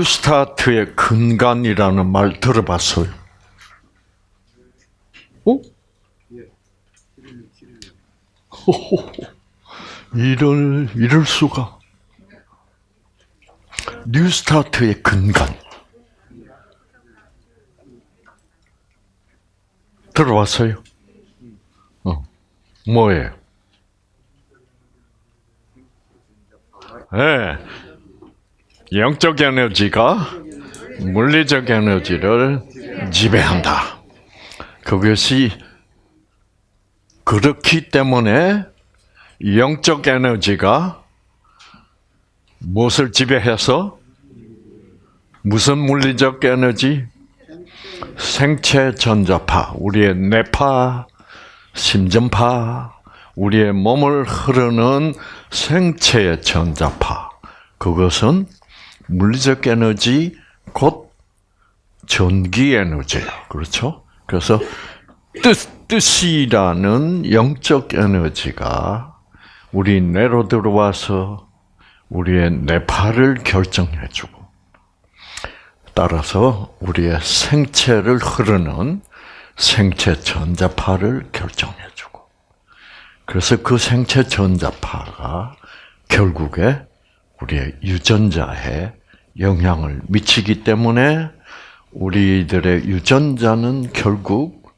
뉴스타트의 근간이라는 말 들어봤어요? 어? 이럴, 이럴 수가. 뉴스타트의 근간. 들어봤어요? 어. 뭐예요? 예. 네. 영적 에너지가 물리적 에너지를 지배한다. 그것이 그렇기 때문에 영적 에너지가 무엇을 지배해서 무슨 물리적 에너지? 생체 전자파, 우리의 뇌파, 심전파, 우리의 몸을 흐르는 생체의 전자파. 그것은 물리적 에너지 곧 전기 에너지예요. 그렇죠? 그래서 뜻, 뜻이라는 영적 에너지가 우리 뇌로 들어와서 우리의 뇌파를 결정해주고 따라서 우리의 생체를 흐르는 생체 전자파를 결정해주고 그래서 그 생체 전자파가 결국에 우리의 유전자에 영향을 미치기 때문에 우리들의 유전자는 결국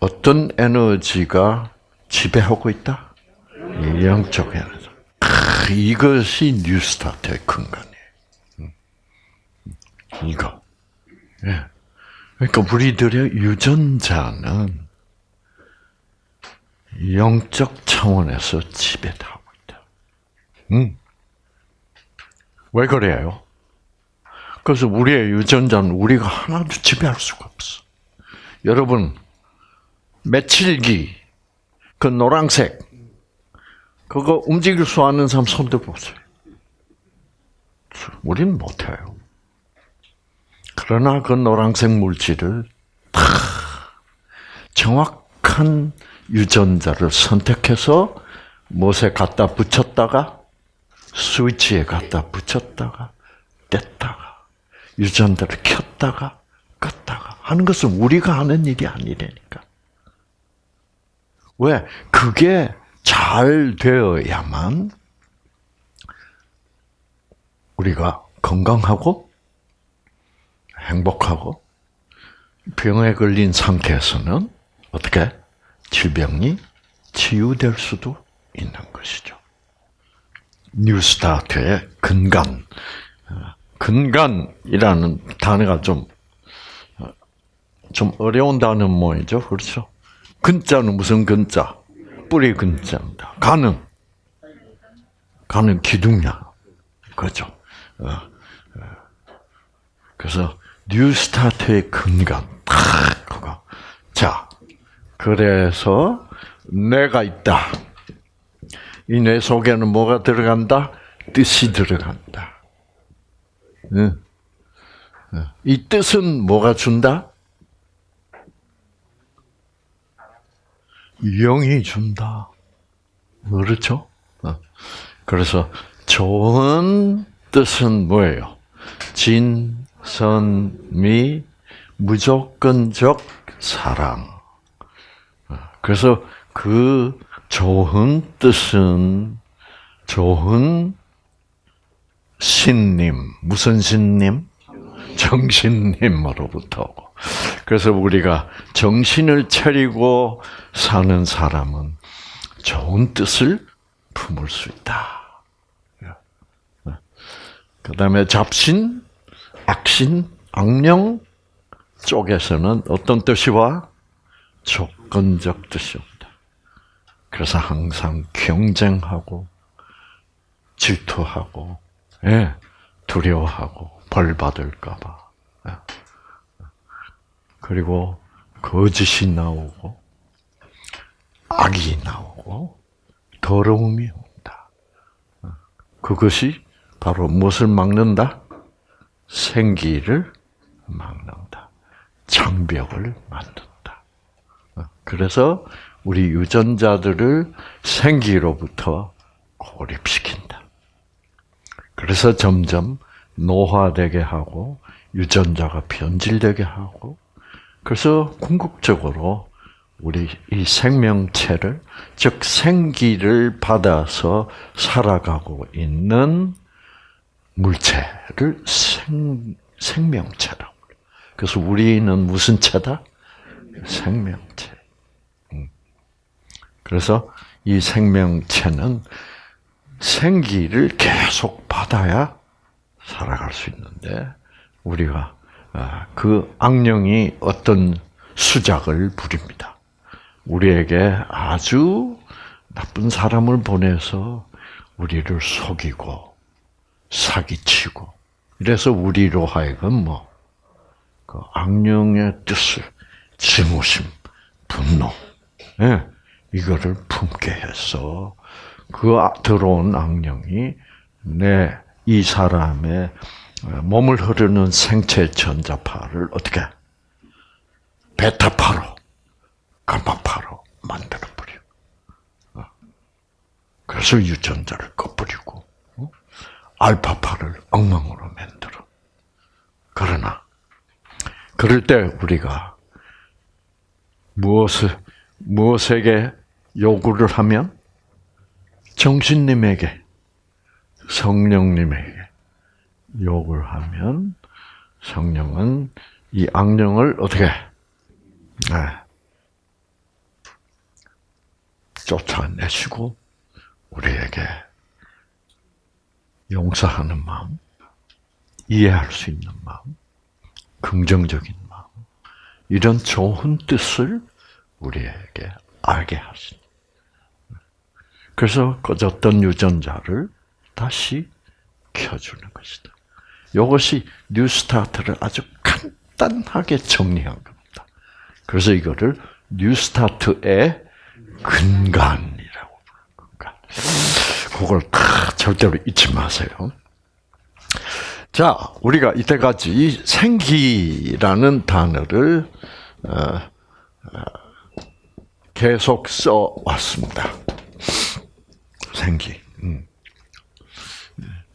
어떤 에너지가 지배하고 있다? 영적 에너지. 이것이 뉴스타트의 근간이에요. 음. 이거. 예. 그러니까 우리들의 유전자는 영적 차원에서 지배하고 있다. 음. 왜 그래요? 그래서 우리의 유전자는 우리가 하나도 지배할 수가 없어. 여러분, 며칠기, 그 노란색, 그거 움직일 수 있는 사람 손 들어보세요. 우리는 못해요. 그러나 그 노란색 물질을 다 정확한 유전자를 선택해서 못에 갖다 붙였다가 스위치에 갖다 붙였다가 뗐다가 유전자를 켰다가 껐다가 하는 것은 우리가 하는 일이 아니라니까. 왜? 그게 잘 되어야만 우리가 건강하고 행복하고 병에 걸린 상태에서는 어떻게 질병이 치유될 수도 있는 것이죠. 뉴스타트의 근간, 근간이라는 단어가 좀, 좀 어려운 단어 뭐이죠? 그렇죠? 근자는 무슨 근자? 뿌리 근자입니다. 간은? 간은 기둥이야. 그죠? 어, 어. 그래서, New Start의 근간. 그거. 자, 그래서, 내가 있다. 이 뇌 속에는 뭐가 들어간다? 뜻이 들어간다. 이 뜻은 뭐가 준다? 영이 준다. 그렇죠? 어. 그래서 좋은 뜻은 뭐예요? 진, 선, 미, 무조건적 사랑. 어. 그래서 그 좋은 뜻은 좋은 신님, 무슨 신님? 정신님으로부터. 그래서 우리가 정신을 차리고 사는 사람은 좋은 뜻을 품을 수 있다. 그 다음에 잡신, 악신, 악령 쪽에서는 어떤 뜻이 와? 조건적 뜻이 온다. 그래서 항상 경쟁하고, 질투하고, 예, 두려워하고 벌 받을까봐. 예. 그리고 거짓이 나오고 악이 나오고 더러움이 온다. 그것이 바로 무엇을 막는다? 생기를 막는다. 장벽을 만든다. 그래서 우리 유전자들을 생기로부터 고립시킨다. 그래서 점점 노화되게 하고 유전자가 변질되게 하고 그래서 궁극적으로 우리 이 생명체를 즉 생기를 받아서 살아가고 있는 물체를 생 생명체라고. 그래서 우리는 무슨 체다? 생명체. 음. 그래서 이 생명체는 생기를 계속 받아야 살아갈 수 있는데 우리가 아, 그 악령이 어떤 수작을 부립니다. 우리에게 아주 나쁜 사람을 보내서 우리를 속이고 사기치고 이래서 우리로 하여금 뭐 그 악령의 뜻을 증오심, 분노, 예, 이거를 품게 해서 그 아, 들어온 악령이 내 이 사람의 몸을 흐르는 생체 전자파를 어떻게 베타파로, 감마파로 만들어 버려. 어. 그래서 유전자를 꺼버리고 어? 알파파를 엉망으로 만들어. 그러나 그럴 때 우리가 무엇을 무엇에게 요구를 하면 정신님에게 성령님에게 욕을 하면 성령은 이 악령을 어떻게 네. 쫓아내시고 우리에게 용서하는 마음, 이해할 수 있는 마음, 긍정적인 마음, 이런 좋은 뜻을 우리에게 알게 하시니. 그래서 꺼졌던 유전자를 다시 켜주는 것이다. 이것이 뉴스타트를 아주 간단하게 정리한 겁니다. 그래서 이거를 뉴스타트의 근간이라고 부르는 근간. 그걸 절대로 잊지 마세요. 자, 우리가 이때까지 생기라는 단어를 어, 어, 계속 써 왔습니다. 생기. 음.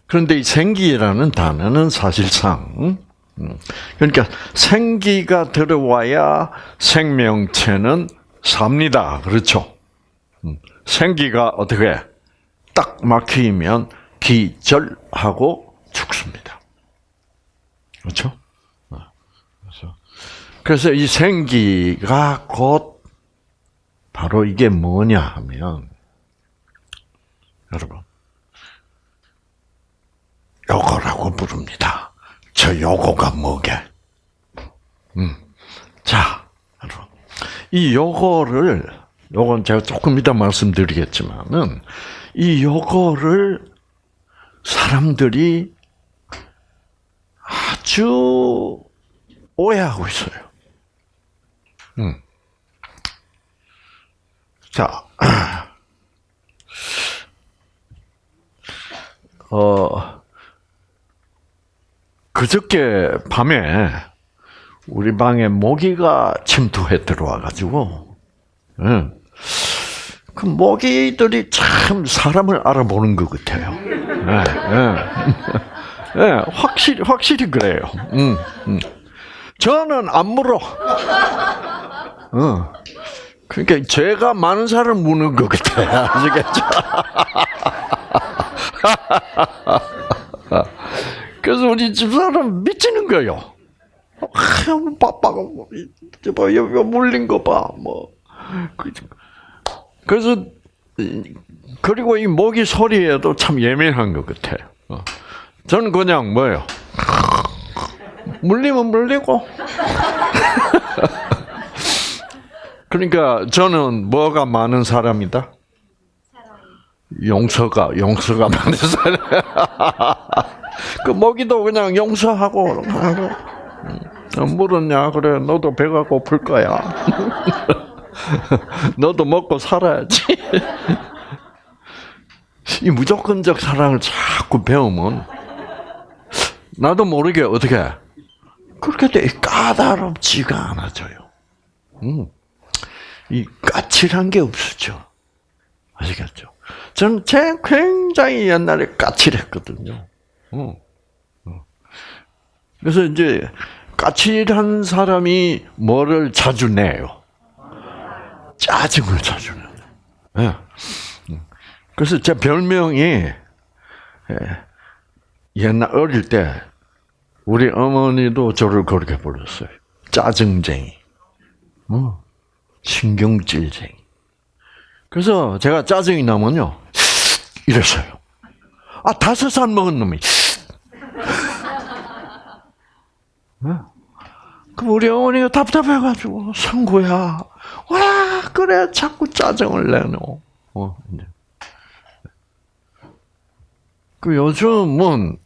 그런데 이 생기라는 단어는 사실상 음, 그러니까 생기가 들어와야 생명체는 삽니다. 그렇죠? 음, 생기가 어떻게 딱 막히면 기절하고 죽습니다. 그렇죠? 어, 그래서 그래서 이 생기가 곧 바로 이게 뭐냐 하면 여러분 요거라고 부릅니다. 저 요거가 뭐게? 음. 자, 여러분. 이 요거를, 요건 제가 조금 이따 말씀드리겠지만은, 이 요거를 사람들이 아주 오해하고 있어요. 음. 자, 어, 그저께 밤에 우리 방에 모기가 침투해 들어와가지고, 응. 그 모기들이 참 사람을 알아보는 것 같아요. 네, 네. 네, 확실히 확실히 그래요. 응, 응. 저는 안 물어. 응. 그러니까 죄가 많은 사람 무는 것 같아요. 아시겠죠? 그래서 우리 집사람 미치는 거예요. 아, 빠빠가 뭐, 봐, 여기 물린 거 봐, 뭐. 그래서 그리고 이 모기 소리에도 참 예민한 것 같아요. 어. 저는 그냥 뭐예요? 물리면 물리고. 그러니까 저는 뭐가 많은 사람이다? 용서가 용서가 많은 사람. 그 먹이도 그냥 용서하고 하고 음, 물었냐 그래 너도 배가 고플 거야. 너도 먹고 살아야지. 이 무조건적 사랑을 자꾸 배우면 나도 모르게 어떻게 그렇게 돼 까다롭지가 않아져요. 음. 이 까칠한 게 없었죠. 아시겠죠? 저는 제 굉장히 옛날에 까칠했거든요. 어. 어. 그래서 이제 까칠한 사람이 뭐를 자주 내요? 짜증을 자주 내요. 예. 그래서 제 별명이 예, 옛날 어릴 때 우리 어머니도 저를 그렇게 불렀어요. 짜증쟁이. 어, 신경질쟁이. 그래서 제가 짜증이 나면요. 이랬어요. 아, 다섯 살 먹은 놈이. 그 우리 어머니가 답답해가지고, 성구야, 와, 그래, 자꾸 짜증을 내노. 어, 이제. 그 요즘은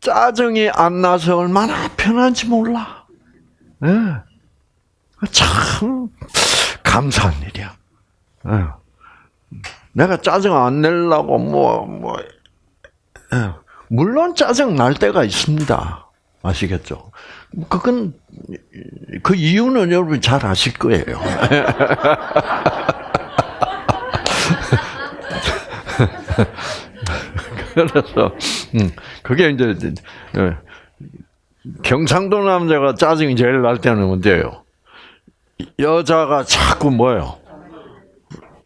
짜증이 안 나서 얼마나 편한지 몰라. 예. 참 감사한 일이야. 예. 내가 짜증 안 내려고 뭐 뭐. 예. 물론 짜증 날 때가 있습니다. 아시겠죠? 그건 그 이유는 여러분 잘 아실 거예요. 그래서 음, 그게 이제 예. 경상도 남자가 짜증이 제일 날 때는 언제예요? 여자가 자꾸 뭐예요?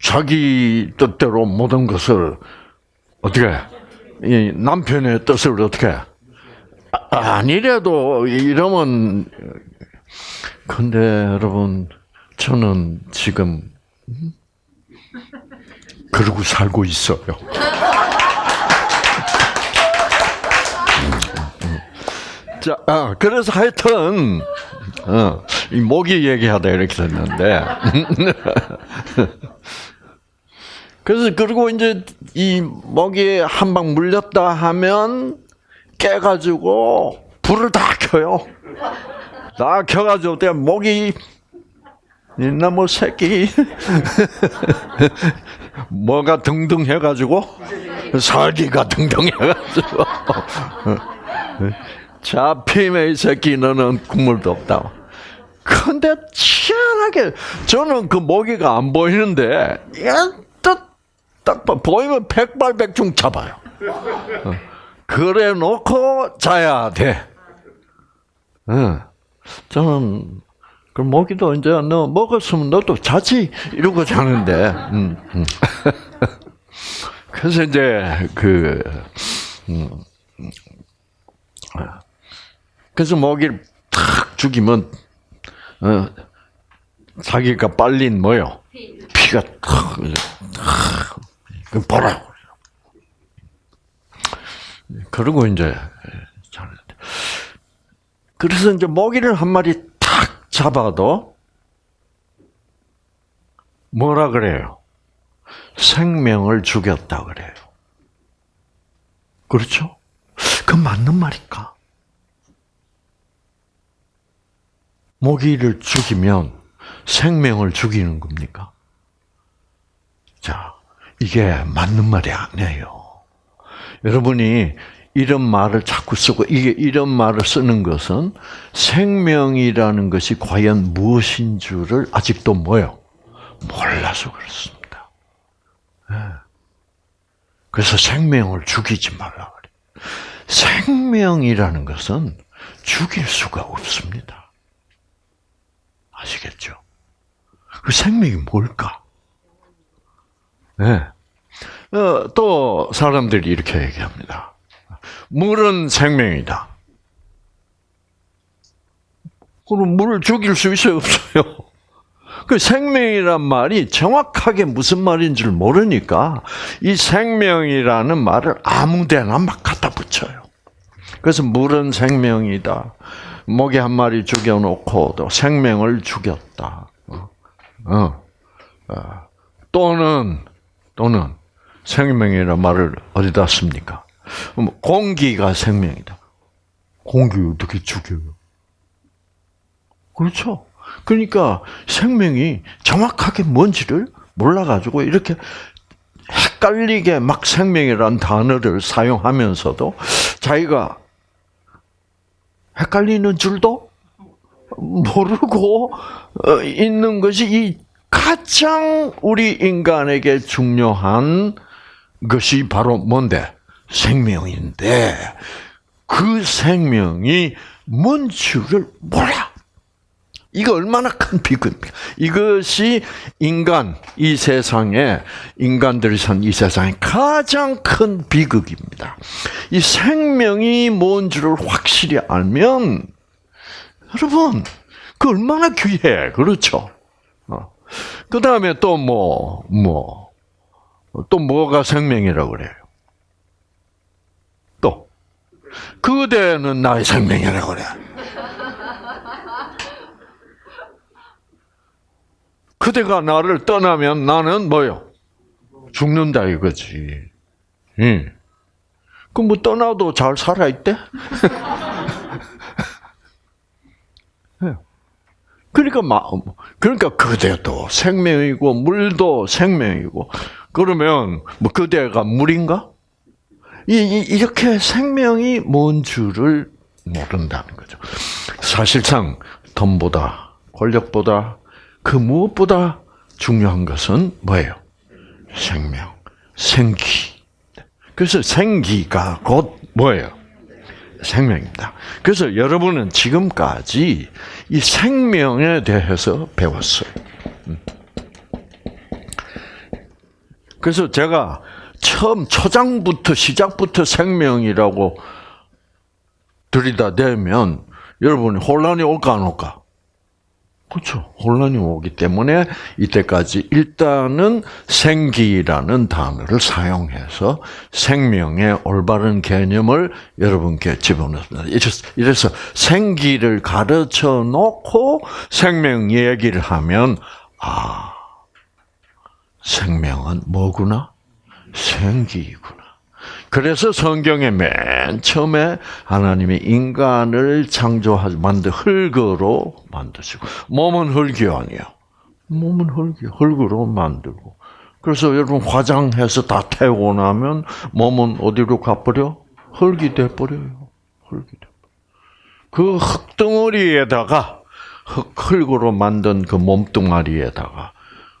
자기 뜻대로 모든 것을 어떻게 이 남편의 뜻을 어떻게? 아니래도 이러면 근데 여러분 저는 지금 그러고 살고 있어요. 자, 아, 그래서 하여튼 어, 이 모기 얘기하다 이렇게 됐는데 그래서 그리고 이제 이 모기에 한 방 물렸다 하면 깨가지고 불을 다 켜요. 다 켜가지고 때 모기 이나무 새끼 뭐가 등등 해가지고 살기가 등등 해가지고 잡힘의 이 새끼 너는 국물도 없다. 근데 희한하게 저는 그 모기가 안 보이는데 딱 보이면 백발백중 잡아요. 그래 놓고 자야 돼. 저는 그 모기도 이제 너 먹었으면 너도 자지 이러고 자는데. 음, 음. 그래서 이제 그 음, 그래서 모기를 탁 죽이면 어, 자기가 빨린 뭐요? 피가 탁, 탁 그 보라. 그러고 이제 자는데 그래서 이제 모기를 한 마리 탁 잡아도 뭐라 그래요? 생명을 죽였다 그래요. 그렇죠? 그 맞는 말일까? 모기를 죽이면 생명을 죽이는 겁니까? 자, 이게 맞는 말이 아니에요. 여러분이 이런 말을 자꾸 쓰고 이게 이런 말을 쓰는 것은 생명이라는 것이 과연 무엇인 줄을 아직도 뭐요? 몰라서 그렇습니다. 네. 그래서 생명을 죽이지 말라 그래. 생명이라는 것은 죽일 수가 없습니다. 아시겠죠? 그 생명이 뭘까? 네. 어, 또 사람들이 이렇게 얘기합니다. 물은 생명이다. 그럼 물을 죽일 수 있어요, 없어요? 그 생명이란 말이 정확하게 무슨 말인지를 모르니까 이 생명이라는 말을 아무데나 막 갖다 붙여요. 그래서 물은 생명이다. 모기 한 마리 죽여놓고 또 생명을 죽였다. 어, 어. 어. 또는 또는 생명이라는 말을 어디다 씁니까? 공기가 생명이다. 공기 어떻게 죽여요? 그렇죠. 그러니까 생명이 정확하게 뭔지를 몰라가지고 이렇게 헷갈리게 막 생명이라는 단어를 사용하면서도 자기가 헷갈리는 줄도 모르고 어, 있는 것이 이 가장 우리 인간에게 중요한 것이 바로 뭔데? 생명인데, 그 생명이 뭔 줄을 몰라. 이거 얼마나 큰 비극입니까? 이것이 인간, 이 세상에, 인간들이 산 이 세상의 가장 큰 비극입니다. 이 생명이 뭔 줄을 확실히 알면, 여러분, 그 얼마나 귀해. 그렇죠? 어. 그 다음에 또 뭐, 뭐, 또 뭐가 생명이라고 그래요? 또, 그대는 나의 생명이라고 그래. 그대가 나를 떠나면 나는 뭐요? 죽는다 이거지. 응. 그럼 뭐 떠나도 잘 살아있대? 그러니까 마음, 그러니까 그대도 생명이고 물도 생명이고 그러면 뭐 그대가 물인가? 이, 이렇게 생명이 뭔 줄을 모른다는 거죠. 사실상 돈보다 권력보다 그 무엇보다 중요한 것은 뭐예요? 생명, 생기. 그래서 생기가 곧 뭐예요? 생명입니다. 그래서 여러분은 지금까지 이 생명에 대해서 배웠어요. 음. 그래서 제가 처음 초장부터 시작부터 생명이라고 들이다대면 여러분 혼란이 올까 안 올까? 그렇죠. 혼란이 오기 때문에 이때까지 일단은 생기라는 단어를 사용해서 생명의 올바른 개념을 여러분께 집어넣습니다. 이래서 생기를 가르쳐 놓고 생명 얘기를 하면 아 생명은 뭐구나? 생기구나. 그래서 성경에 맨 처음에 하나님이 인간을 창조하지 만들 흙으로 만드시고 몸은 흙이 아니야. 몸은 흙이 흙으로 만들고. 그래서 여러분 화장해서 다 태우고 나면 몸은 어디로 가버려? 흙이 돼버려요. 흙이 돼. 그 흙덩어리에다가 흙, 흙으로 만든 그 몸뚱아리에다가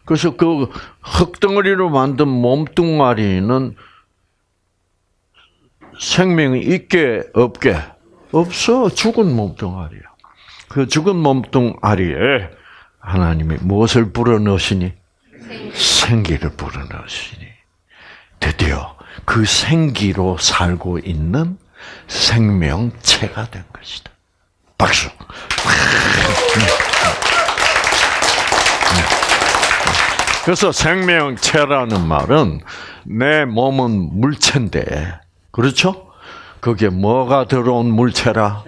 그래서 그 흙덩어리로 만든 몸뚱아리는 생명이 있게 없게 없어 죽은 몸뚱아리야. 그 죽은 몸뚱아리에 하나님이 무엇을 불어넣으시니 생기를 불어넣으시니 드디어 그 생기로 살고 있는 생명체가 된 것이다. 박수. 그래서 생명체라는 말은 내 몸은 물체인데 그렇죠? 그게 뭐가 들어온 물체라?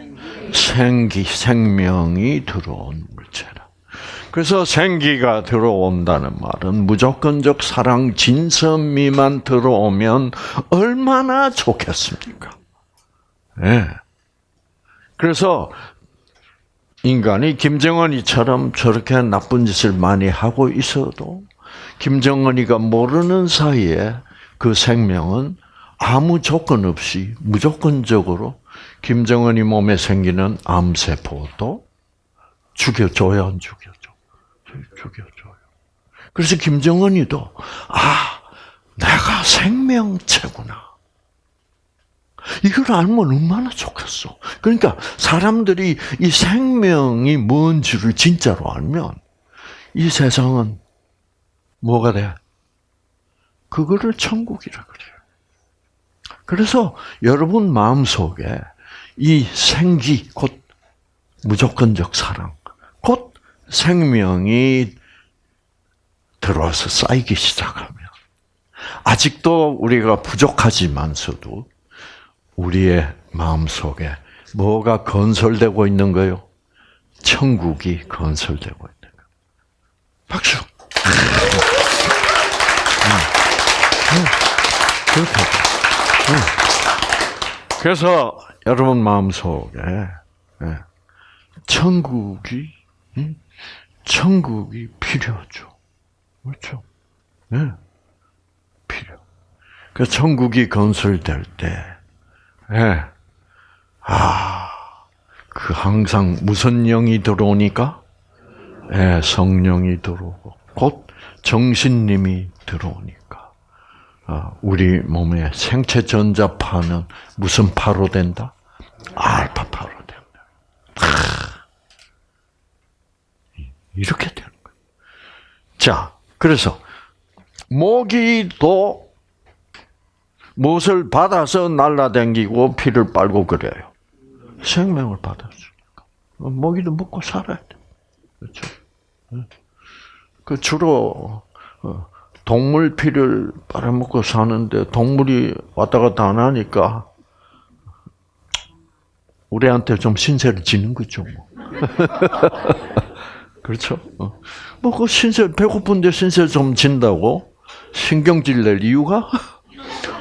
생기, 생명이 들어온 물체라. 그래서 생기가 들어온다는 말은 무조건적 사랑 진선미만 들어오면 얼마나 좋겠습니까? 예. 네. 그래서 인간이 김정은이처럼 저렇게 나쁜 짓을 많이 하고 있어도 김정은이가 모르는 사이에 그 생명은 아무 조건 없이 무조건적으로 김정은이 몸에 생기는 암세포도 죽여줘야 안 죽여줘? 죽여줘요. 그래서 김정은이도 아 내가 생명체구나. 이걸 알면 얼마나 좋겠어. 그러니까 사람들이 이 생명이 뭔지를 진짜로 알면 이 세상은 뭐가 돼? 그거를 천국이라 그래요. 그래서 여러분 마음속에 이 생기, 곧 무조건적 사랑, 곧 생명이 들어와서 쌓이기 시작하면 아직도 우리가 부족하지만서도 우리의 마음속에 뭐가 건설되고 있는 거요? 천국이 건설되고 있는 거. 박수. 그렇게. 그래서 여러분 마음속에 예, 천국이 천국이 필요하죠. 그렇죠? 네. 필요. 그 천국이 건설될 때, 예. 아, 그 항상 무슨 영이 들어오니까? 예, 성령이 들어오고, 곧 정신님이 들어오니까. 어, 우리 몸의 생체 전자파는 무슨 파로 된다? 알파파로 됩니다. 이렇게 되는 거예요. 자, 그래서 모기도 무엇을 받아서 날라다니고 피를 빨고 그래요. 생명을 받았으니까. 모기도 먹고 살아야 돼. 그렇죠? 그 주로 어, 동물 피를 빨아먹고 사는데 동물이 왔다 갔다 안 하니까 우리한테 좀 신세를 지는 거죠. 뭐. 그렇죠? 어. 뭐그 신세 배고픈데 신세 좀 진다고 신경질 낼 이유가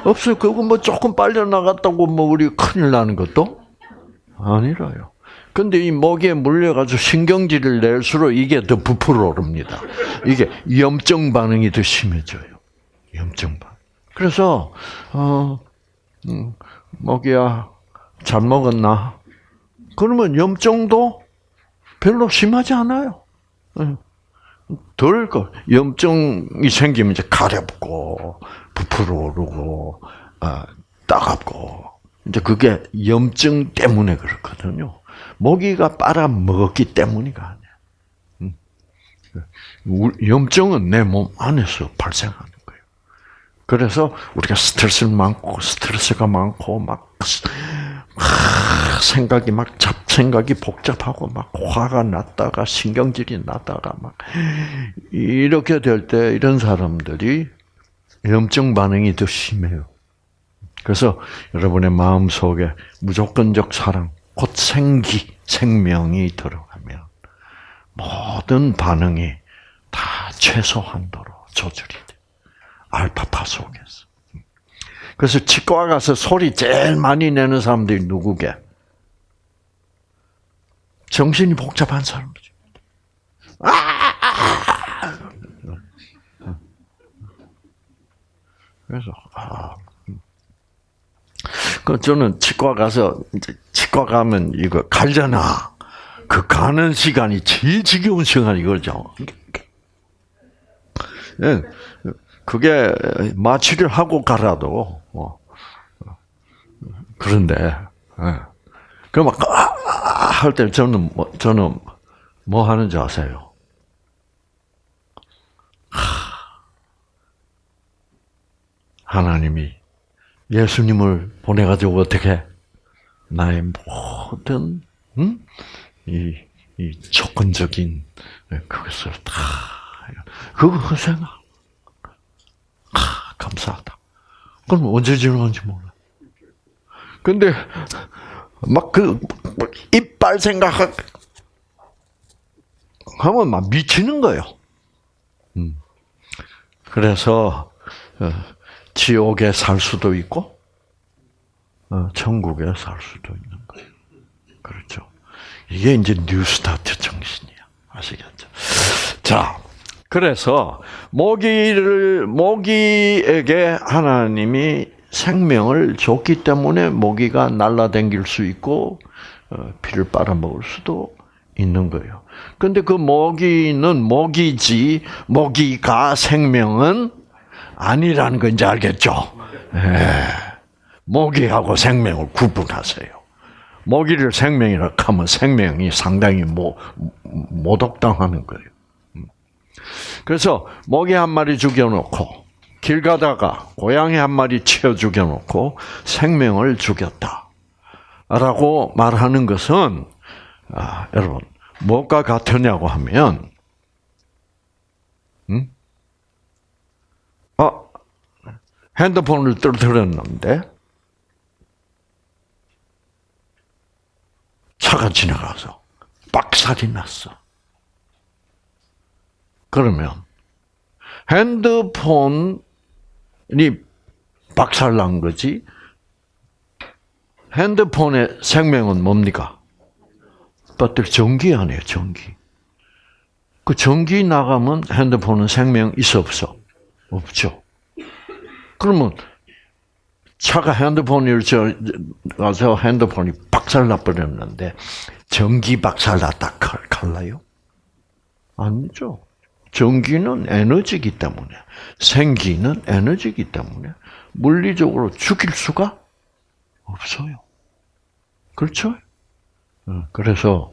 없어요. 그거 뭐 조금 빨려 나갔다고 뭐 우리 큰일 나는 것도 아니라요. 근데 이 모기에 물려가지고 신경질을 낼수록 이게 더 부풀어 오릅니다. 이게 염증 반응이 더 심해져요. 염증 반. 그래서 어 음, 모기야 잘 먹었나? 그러면 염증도 별로 심하지 않아요. 덜 거. 염증이 생기면 이제 가렵고 부풀어 오르고 아, 따갑고 이제 그게 염증 때문에 그렇거든요. 모기가 빨아 먹었기 때문이가 아니야. 염증은 내 몸 안에서 발생하는 거예요. 그래서 우리가 스트레스를 많고 스트레스가 많고 막 생각이 막 잡생각이 복잡하고 막 화가 났다가 신경질이 나다가 막 이렇게 될 때 이런 사람들이 염증 반응이 더 심해요. 그래서 여러분의 마음 속에 무조건적 사랑, 곧 생기, 생명이 들어가면 모든 반응이 다 최소한도로 조절이 돼. 알파파 속에서. 그래서 치과 가서 소리 제일 많이 내는 사람들이 누구게? 정신이 복잡한 사람이죠. 그래서 아, 그 저는 치과 가서 치과 가면 이거 갈잖아. 그 가는 시간이 제일 지겨운 시간이 그죠. 예, 그게 마취를 하고 가라도 뭐 그런데 예. 그막 할때 저는 뭐, 저는 뭐 하는지 아세요? 하나님이 예수님을 보내가지고 어떻게 나의 모든 음? 이, 이 조건적인 그것을 다 그거 허생아 아, 감사하다. 그럼 언제 지나는지 몰라. 근데 막 그 이빨 생각 하면 막 미치는 거예요. 음. 그래서 어, 지옥에 살 수도 있고 어, 천국에 살 수도 있는 거예요. 그렇죠. 이게 이제 뉴스타트 정신이야. 아시겠죠? 자, 그래서 모기를 모기에게 하나님이 생명을 줬기 때문에 모기가 날라다닐 수 있고 어, 피를 빨아먹을 수도 있는 거예요. 근데 그 모기는 모기지 모기가 생명은 아니라는 거 이제 알겠죠? 예. 모기하고 생명을 구분하세요. 모기를 생명이라 하면 생명이 상당히 모, 모독당하는 거예요. 음. 그래서 모기 한 마리 죽여놓고 길 가다가 고양이 한 마리 치어 죽여놓고 생명을 죽였다. 라고 말하는 것은 아, 여러분 뭐가 같으냐고 하면 음? 어, 핸드폰을 떨어뜨렸는데 차가 지나가서 빡살이 났어. 그러면 핸드폰이 박살 난 거지. 핸드폰의 생명은 뭡니까? 배터리 전기 아니에요, 전기. 그 전기 나가면 핸드폰은 생명 있어 없어? 없죠. 그러면 차가 핸드폰을 저 가서 핸드폰이 박살 나버렸는데 전기 박살 났다 칼라요? 아니죠. 전기는 에너지이기 때문에 생기는 에너지이기 때문에 물리적으로 죽일 수가 없어요. 그렇죠? 어, 그래서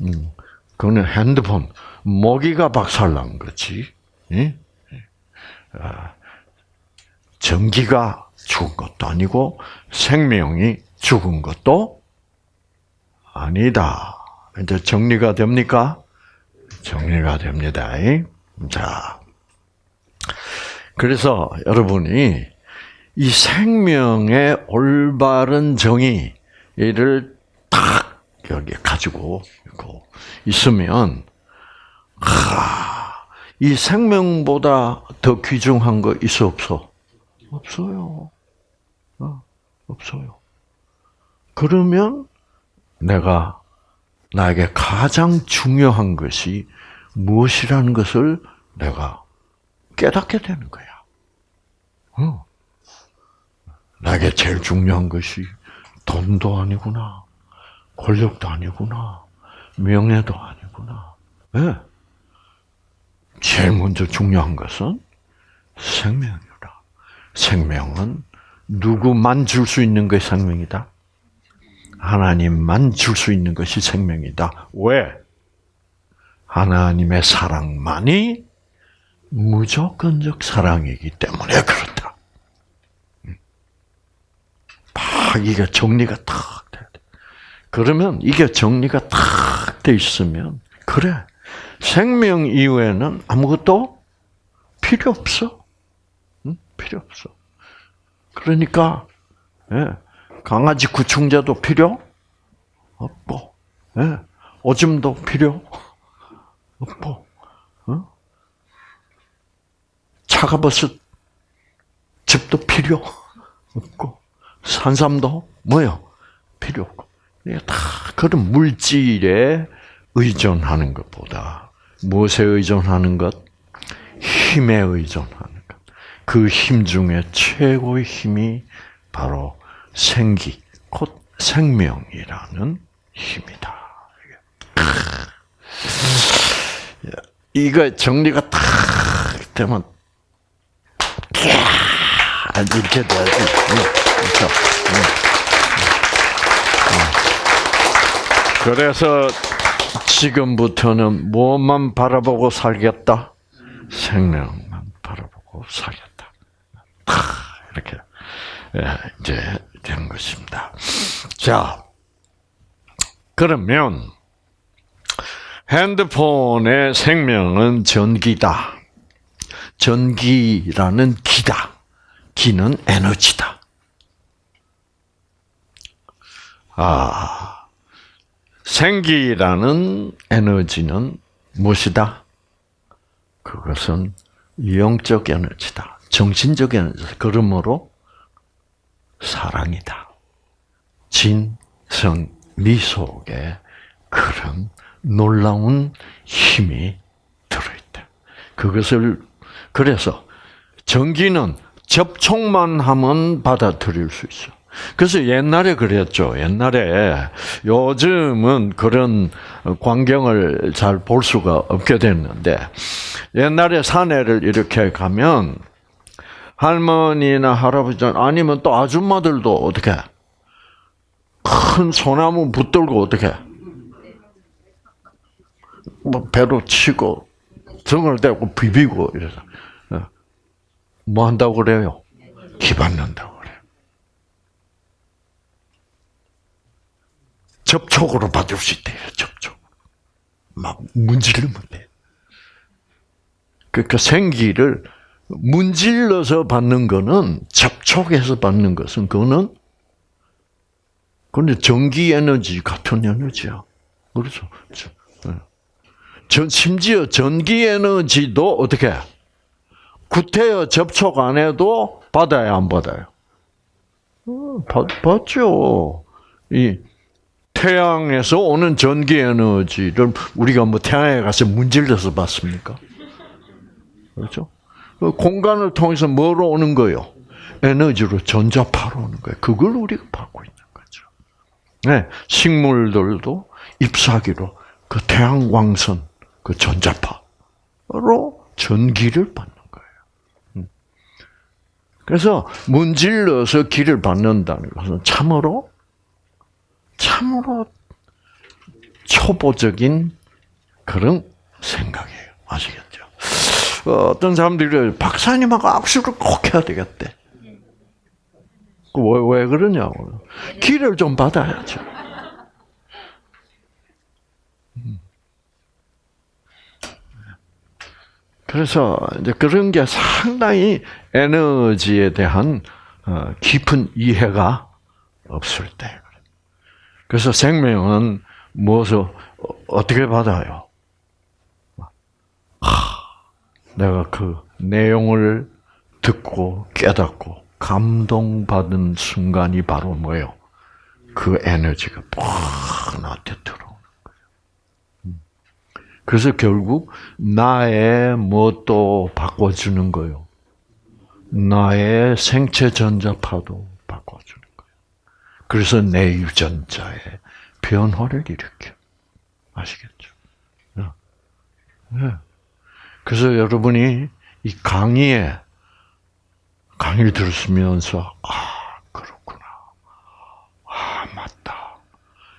음, 그거는 핸드폰 모기가 박살난 거지. 예? 아, 전기가 죽은 것도 아니고 생명이 죽은 것도 아니다. 이제 정리가 됩니까? 정리가 됩니다. 자, 그래서 여러분이 이 생명의 올바른 정의를 딱 여기 가지고 있으면, 하, 이 생명보다 더 귀중한 거 있어 없어? 없어요. 어, 없어요. 그러면 내가 나에게 가장 중요한 것이 무엇이라는 것을 내가 깨닫게 되는 거야. 어. 나에게 제일 중요한 것이 돈도 아니구나, 권력도 아니구나, 명예도 아니구나. 네. 제일 먼저 중요한 것은 생명이다. 생명은 누구만 줄 수 있는 것이 생명이다? 하나님만 줄 수 있는 것이 생명이다. 왜? 하나님의 사랑만이 무조건적 사랑이기 때문에 그렇다. 막 이게 정리가 탁 돼. 그러면 이게 정리가 탁 돼 있으면 그래 생명 이후에는 아무것도 필요 없어. 응? 필요 없어. 그러니까 예, 강아지 구충제도 필요 없고, 예, 오줌도 필요 없고, 어? 차가버섯 즙도 필요 없고, 산삼도 뭐요? 필요 없고. 다 그런 물질에 의존하는 것보다 무엇에 의존하는 것? 힘에 의존하는 것. 그 힘 중에 최고의 힘이 바로 생기, 곧 생명이라는 힘이다. 이거 정리가 탁 되면 이렇게 돼야지. 그렇죠. 그래서 지금부터는 무엇만 바라보고 살겠다? 생명만 바라보고 살겠다. 이렇게 예, 이제 된 것입니다. 자, 그러면 핸드폰의 생명은 전기다. 전기라는 기다. 기는 에너지다. 아, 생기라는 에너지는 무엇이다? 그것은 영적 에너지다. 정신적 에너지. 그러므로 사랑이다. 진, 성, 미 속에 그런 놀라운 힘이 들어있다. 그것을, 그래서 전기는 접촉만 하면 받아들일 수 있어. 그래서 옛날에 그랬죠. 옛날에 요즘은 그런 광경을 잘 볼 수가 없게 됐는데 옛날에 산에를 이렇게 가면 할머니나 할아버지 아니면 또 아줌마들도 어떻게 큰 소나무 붙들고 어떻게 뭐 배로 치고 등을 대고 비비고 이래서 어. 뭐 한다고 그래요? 기받는다고 그래요. 접촉으로 받을 수 있대요. 접촉. 막 문지르면 돼. 그러니까 생기를 문질러서 받는 거는 접촉해서 받는 것은 그거는 근데 전기 에너지 같은 에너지야. 그렇죠. 전 심지어 전기 에너지도 어떻게 구태여 접촉 안 해도 받아야 안 받아요? 어, 받, 받죠. 이 태양에서 오는 전기 에너지를 우리가 뭐 태양에 가서 문질러서 받습니까? 그렇죠? 그 공간을 통해서 뭐로 오는 거요? 에너지로 전자파로 오는 거예요. 그걸 우리가 받고 있는 거죠. 네, 식물들도 잎사귀로 그 태양 광선, 그 전자파로 전기를 받는 거예요. 음. 그래서 문질러서 기를 받는다는 것은 참으로, 참으로 초보적인 그런 생각이에요. 아시겠죠? 어, 어떤 사람들이 박사님하고 악수를 꼭 해야 되겠대. 왜, 왜 그러냐고. 길을 좀 받아야죠. 음. 그래서 이제 그런 게 상당히 에너지에 대한 어, 깊은 이해가 없을 때. 그래서 생명은 무엇을 어떻게 받아요? 내가 그 내용을 듣고 깨닫고 감동받은 순간이 바로 뭐예요? 그 에너지가 팍 나한테 들어오는 거예요. 음. 그래서 결국 나의 무엇도 바꿔주는 거예요. 나의 생체 전자파도. 그래서 내 유전자의 변화를 일으켜. 아시겠죠? 네. 그래서 여러분이 이 강의에 강의를 들으시면서 아 그렇구나, 아 맞다.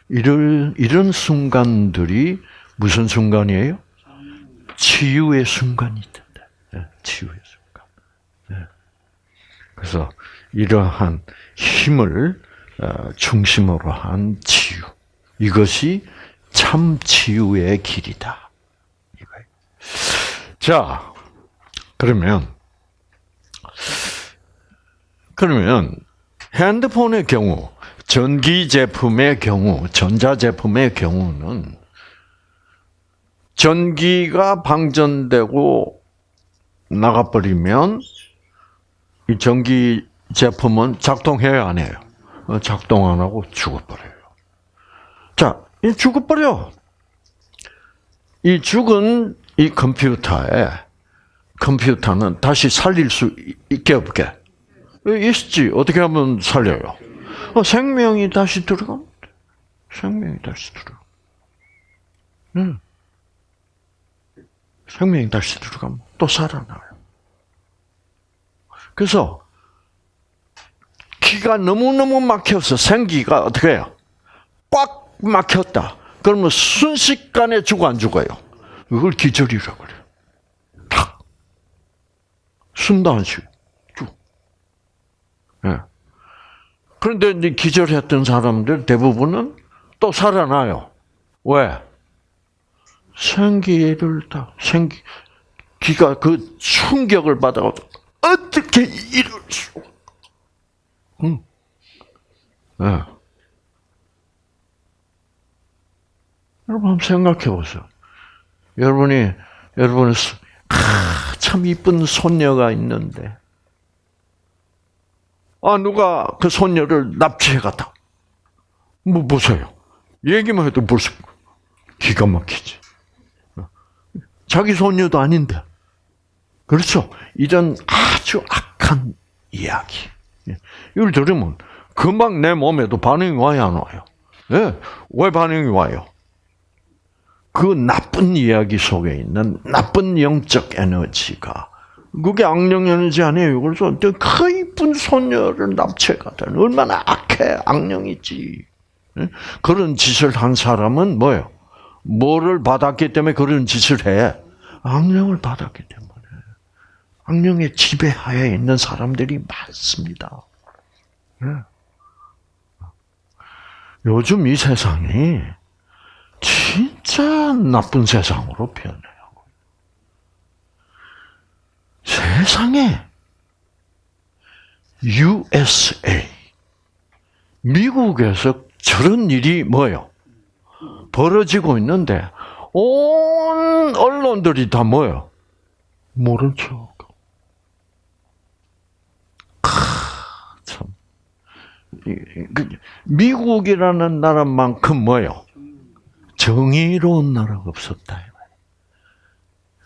이런 이런 순간들이 무슨 순간이에요? 치유의 순간이 된다. 네, 치유의 순간. 네. 그래서 이러한 힘을 어, 중심으로 한 치유. 이것이 참 치유의 길이다. 자, 그러면 그러면 핸드폰의 경우, 전기 제품의 경우, 전자 제품의 경우는 전기가 방전되고 나가버리면 이 전기 제품은 작동해야 안 해요. 어, 작동 안 하고 죽어버려요. 자, 이 죽어버려. 이 죽은 이 컴퓨터에 컴퓨터는 다시 살릴 수 있게 없게 있지. 어떻게 하면 살려요? 어, 생명이 다시 돼. 생명이 다시 들어. 응. 생명이 다시 들어가면 또 살아나요. 그래서 기가 너무너무 막혀서 생기가 어떻게 해요? 꽉 막혔다. 그러면 순식간에 죽어 안 죽어요? 이걸 기절이라고 그래요. 탁. 숨도 안 쉬고. 쭉. 예. 그런데 이제 기절했던 사람들 대부분은 또 살아나요. 왜? 생기를 다, 생기, 기가 그 충격을 받아가지고, 어떻게 이럴 수, 응. 예. 여러분 한번 생각해 보세요. 여러분이 여러분은 아, 참 이쁜 손녀가 있는데 아 누가 그 손녀를 납치해 갔다. 뭐 보세요. 얘기만 해도 벌써 기가 막히지. 자기 손녀도 아닌데. 그렇죠. 이런 아주 악한 이야기. 이걸 들으면 금방 내 몸에도 반응이 와요, 안 와요? 예. 왜 반응이 와요? 그 나쁜 이야기 속에 있는 나쁜 영적 에너지가 그게 악령 에너지 아니에요. 그래서 그 이쁜 소녀를 납치가다 얼마나 악해 악령이지. 그런 짓을 한 사람은 뭐예요? 뭐를 받았기 때문에 그런 짓을 해? 악령을 받았기 때문에. 악령의 지배하에 있는 사람들이 많습니다. 요즘 이 세상이 진짜 나쁜 세상으로 변해요. 세상에 USA 미국에서 저런 일이 뭐요? 벌어지고 있는데 온 언론들이 다 뭐요? 모른 척. 참. 그 미국이라는 나라만큼 뭐요? 정의로운 나라가 없었다.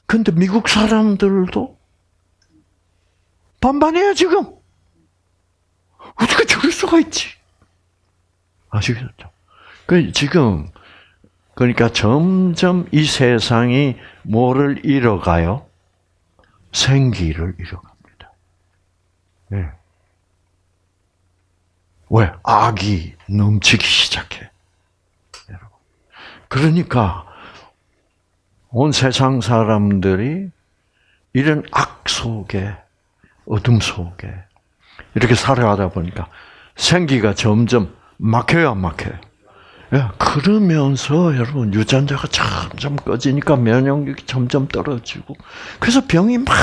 근데 미국 사람들도 반반이야, 지금. 어떻게 저럴 수가 있지? 아시겠죠? 그, 지금, 그러니까 점점 이 세상이 뭐를 잃어가요? 생기를 잃어갑니다. 네. 왜? 악이 넘치기 시작해. 그러니까 온 세상 사람들이 이런 악 속에 어둠 속에 이렇게 살아가다 보니까 생기가 점점 막혀요, 안 막혀요? 예, 그러면서 여러분 유전자가 점점 꺼지니까 면역력이 점점 떨어지고 그래서 병이 막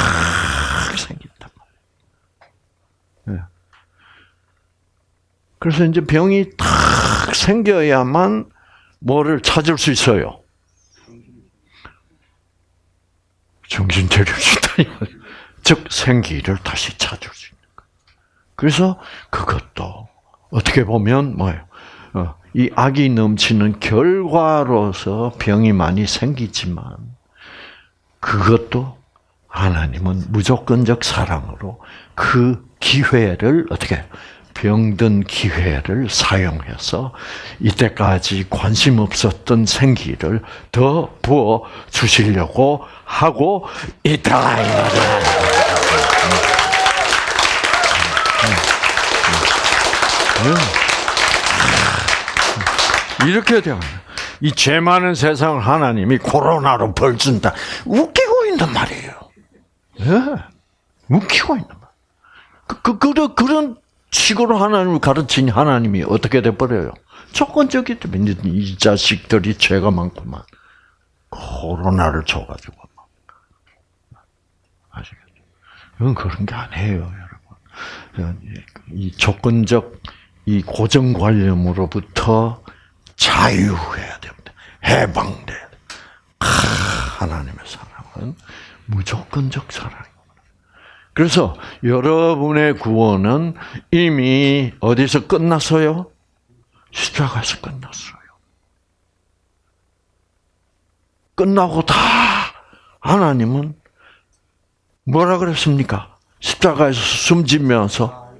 생긴다. 예. 그래서 이제 병이 탁 생겨야만 뭐를 찾을 수 있어요. 정신 차려주다. 즉 생기를 다시 찾을 수 있는 거. 그래서 그것도 어떻게 보면 뭐예요? 어, 이 악이 넘치는 결과로서 병이 많이 생기지만 그것도 하나님은 무조건적 사랑으로 그 기회를 어떻게 병든 기회를 사용해서 이때까지 관심 없었던 생기를 더 부어 주시려고 하고 있다 이 말이야. 이렇게 되면 이죄 많은 세상을 하나님이 코로나로 벌 준다. 웃기고 있는 말이에요. 예. 웃기고 있는 말. 그, 그, 그, 그런 식으로 하나님을 가르친 하나님이 어떻게 돼버려요? 조건적이 때문에 이 자식들이 죄가 많구만. 코로나를 줘가지고. 아시겠죠? 그건 그런 게 아니에요, 여러분. 이 조건적, 이 고정관념으로부터 자유해야 됩니다. 해방돼야 됩니다. 하나님의 사랑은 무조건적 사랑입니다. 그래서 여러분의 구원은 이미 어디서 끝났어요? 십자가에서 끝났어요. 끝나고 다 하나님은 뭐라 그랬습니까? 십자가에서 숨지면서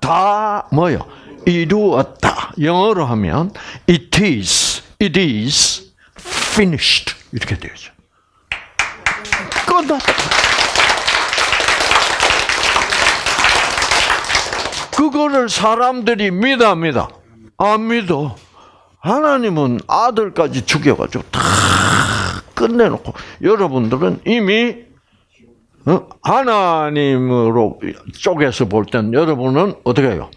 다 뭐요? 이루었다. 영어로 하면 it is, it is finished 이렇게 되죠. 끝났다. 그거를 사람들이 믿어합니다. 안 믿어. 하나님은 아들까지 죽여가지고 다 끝내놓고 여러분들은 이미 어? 하나님으로 쪽에서 볼 땐 여러분은 어떻게 해요?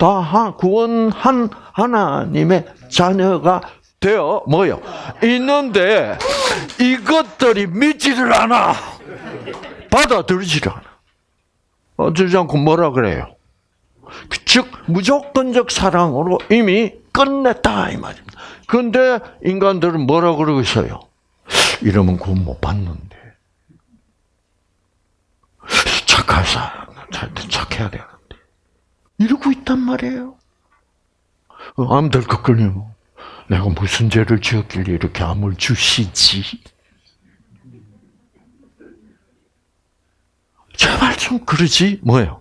다 구원한 하나님의 자녀가 되어 뭐요? 있는데 이것들이 믿지를 않아. 받아들이지를 않아. 어쩌지 않고 뭐라 그래요? 즉 무조건적 사랑으로 이미 끝냈다 이 말입니다. 그런데 인간들은 뭐라 그러고 있어요? 이러면 구원 못 받는데 착할 사람 착해야 되는데 이러고 있단 말이에요. 어, 암들 것거리요 내가 무슨 죄를 지었길래 이렇게 암을 주시지? 제발 좀 그러지 뭐예요?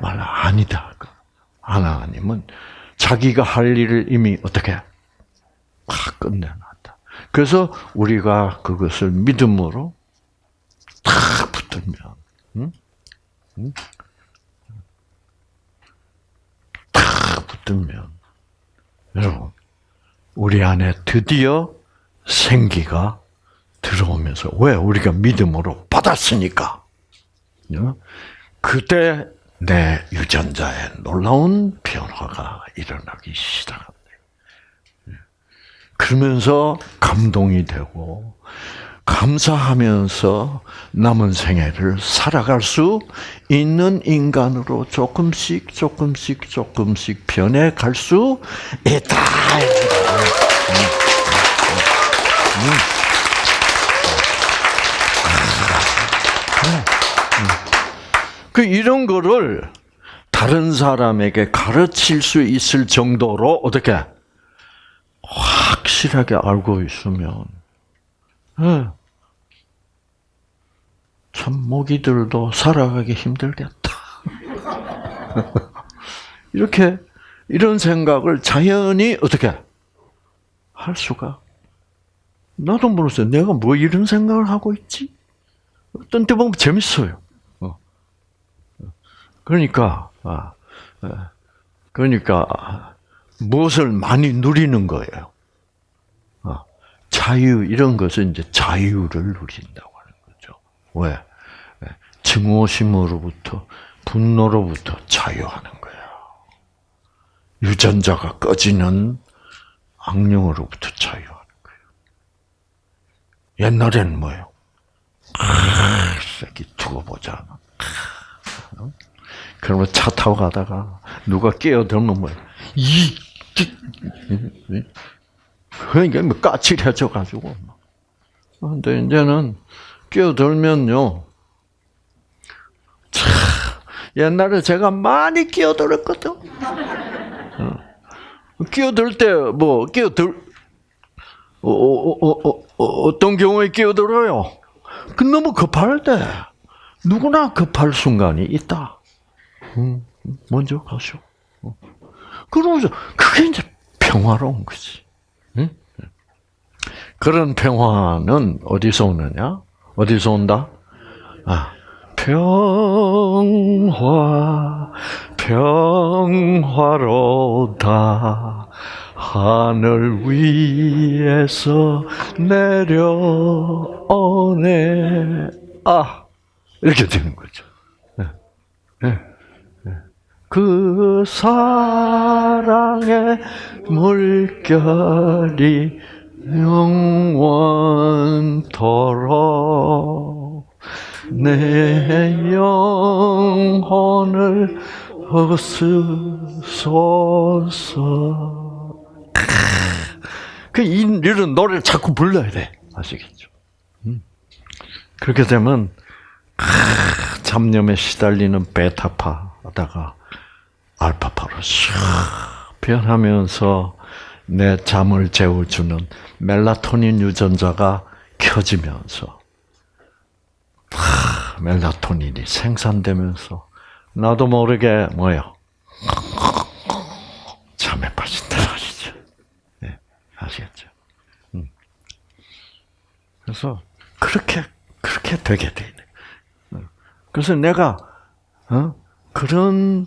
말 아니다. 하나님은 자기가 할 일을 이미 어떻게 다 끝내놨다. 그래서 우리가 그것을 믿음으로 다 붙들면, 응? 응? 다 붙들면, 여러분, 우리 안에 드디어 생기가 들어오면서, 왜? 우리가 믿음으로 받았으니까. 그때 내 유전자에 놀라운 변화가 일어나기 시작합니다. 그러면서 감동이 되고 감사하면서 남은 생애를 살아갈 수 있는 인간으로 조금씩 조금씩 조금씩 변해갈 수 있다. 그 이런 거를 다른 사람에게 가르칠 수 있을 정도로 어떻게 확실하게 알고 있으면 네. 참 모기들도 살아가기 힘들겠다. 이렇게 이런 생각을 자연히 어떻게 할 수가 나도 모르겠어요. 내가 뭐 이런 생각을 하고 있지? 어떤 때 보면 재밌어요. 그러니까, 아, 아, 그러니까 무엇을 많이 누리는 거예요. 아, 자유 이런 것은 이제 자유를 누린다고 하는 거죠. 왜? 증오심으로부터 분노로부터 자유하는 거야. 유전자가 꺼지는 악령으로부터 자유하는 거예요. 옛날에는 뭐예요? 아, 새끼 두고 보자. 그러면 차 타고 가다가 누가 끼어들면 뭐야? 이, 그러니까 뭐 까칠해져 가지고. 근데 이제는 끼어들면요. 참 옛날에 제가 많이 끼어들었거든. 어. 끼어들 때 뭐 끼어들 어, 어, 어, 어, 떤 경우에 끼어들어요? 그 너무 급할 때 누구나 급할 순간이 있다. 음, 먼저 가시오. 그러면서 그게 이제 평화로운 거지. 응? 그런 평화는 어디서 오느냐? 어디서 온다? 아, 평화, 평화로다. 하늘 위에서 내려오네. 아, 이렇게 되는 거죠. 네. 네. 네. 그 사랑의 물결이 영원토록 내 영혼을 허스소서. 그 이런 노래를 자꾸 불러야 돼. 아시겠죠? 음. 그렇게 되면 잡념에 시달리는 베타파다가 알파파로 샥 변하면서 내 잠을 재워주는 멜라토닌 유전자가 켜지면서 하, 멜라토닌이 생산되면서 나도 모르게 뭐요 잠에 빠진다 말이죠. 네, 아시겠죠? 음. 그래서 그렇게 그렇게 되게 돼 있는. 그래서 내가 어? 그런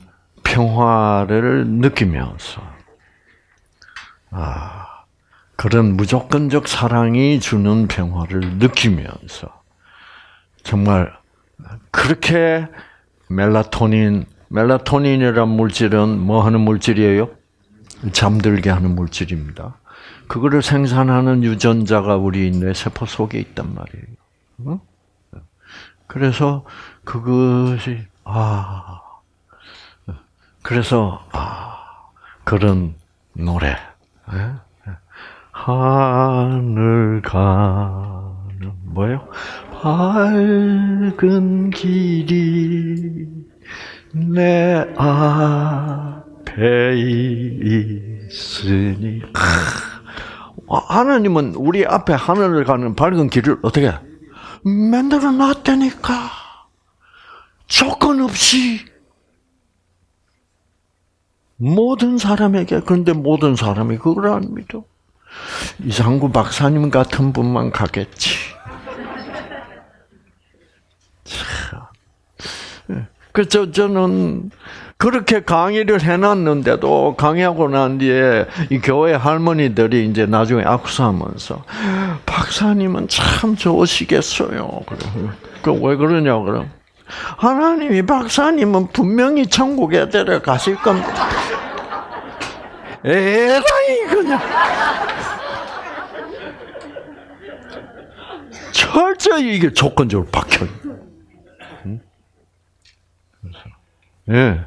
평화를 느끼면서 아 그런 무조건적 사랑이 주는 평화를 느끼면서 정말 그렇게 멜라토닌 멜라토닌이란 물질은 뭐 하는 물질이에요? 잠들게 하는 물질입니다. 그거를 생산하는 유전자가 우리 뇌 세포 속에 있단 말이에요. 그래서 그것이 아 그래서 아 그런 노래. 하늘 가는 뭐예요? 밝은 길이 내 앞에 있으니. 하나님은 우리 앞에 하늘을 가는 밝은 길을 어떻게 만들어 놨다니까? 조건 없이 모든 사람에게 그런데 모든 사람이 그걸 안 믿어. 이상구 박사님 같은 분만 가겠지. 그래서 저는 그렇게 강의를 해놨는데도 강의하고 난 뒤에 이 교회 할머니들이 이제 나중에 악수하면서 박사님은 참 좋으시겠어요. 그왜 그러냐 그럼 하나님이 박사님은 분명히 천국에 데려가실 겁니다. 에라이 그냥 철저히 이게 조건적으로 박혀. 예.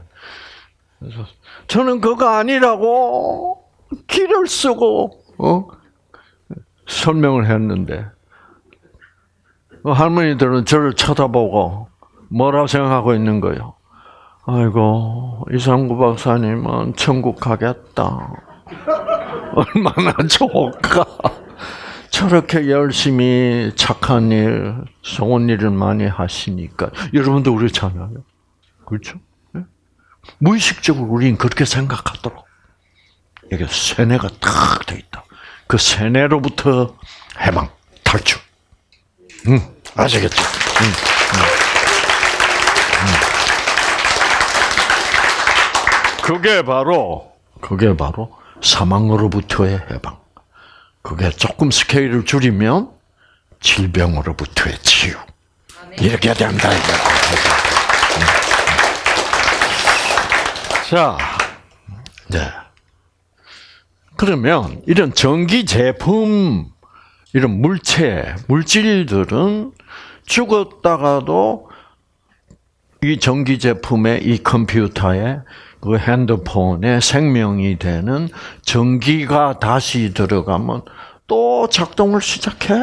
그래서 저는 그거 아니라고 길을 쓰고 어? 설명을 했는데 할머니들은 저를 쳐다보고 뭐라고 생각하고 있는 거예요? 아이고 이상구 박사님은 천국 가겠다. 얼마나 좋을까. 저렇게 열심히 착한 일, 좋은 일을 많이 하시니까 여러분도 그렇잖아요. 그렇죠? 무의식적으로 우리는 그렇게 생각하도록. 이게 세뇌가 딱돼 있다. 그 세뇌로부터 해방, 탈출. 응, 아시겠죠? 응, 응. 그게 바로, 그게 바로 사망으로부터의 해방. 그게 조금 스케일을 줄이면 질병으로부터의 치유. 이렇게 된다. 자, 네. 그러면 이런 전기 제품, 이런 물체, 물질들은 죽었다가도 이 전기 제품의 이 컴퓨터에 그 핸드폰에 생명이 되는 전기가 다시 들어가면 또 작동을 시작해.